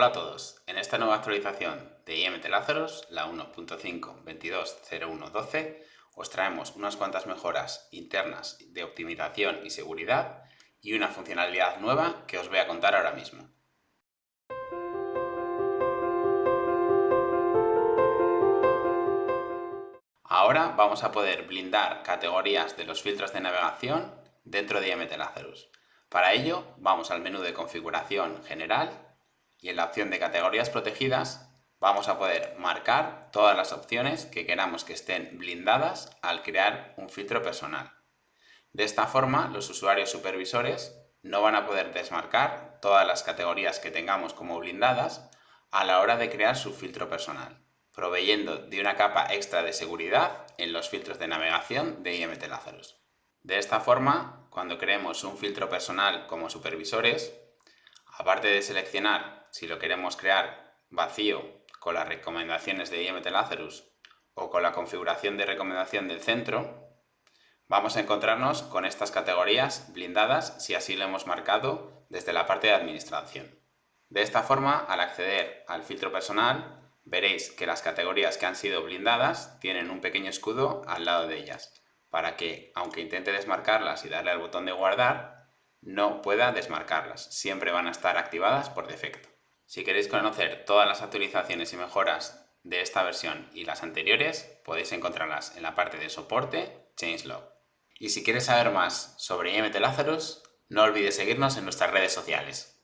Hola a todos, en esta nueva actualización de IMT Lazarus, la 1.5.22.01.12, os traemos unas cuantas mejoras internas de optimización y seguridad y una funcionalidad nueva que os voy a contar ahora mismo. Ahora vamos a poder blindar categorías de los filtros de navegación dentro de IMT Lazarus. Para ello, vamos al menú de configuración general y en la opción de categorías protegidas vamos a poder marcar todas las opciones que queramos que estén blindadas al crear un filtro personal. De esta forma, los usuarios supervisores no van a poder desmarcar todas las categorías que tengamos como blindadas a la hora de crear su filtro personal, proveyendo de una capa extra de seguridad en los filtros de navegación de IMT Lazarus. De esta forma, cuando creemos un filtro personal como supervisores, aparte de seleccionar si lo queremos crear vacío con las recomendaciones de IMT Lazarus o con la configuración de recomendación del centro, vamos a encontrarnos con estas categorías blindadas si así lo hemos marcado desde la parte de administración. De esta forma, al acceder al filtro personal, veréis que las categorías que han sido blindadas tienen un pequeño escudo al lado de ellas, para que, aunque intente desmarcarlas y darle al botón de guardar, no pueda desmarcarlas, siempre van a estar activadas por defecto. Si queréis conocer todas las actualizaciones y mejoras de esta versión y las anteriores, podéis encontrarlas en la parte de soporte Changelog. Y si quieres saber más sobre IMT Lazarus, no olvides seguirnos en nuestras redes sociales.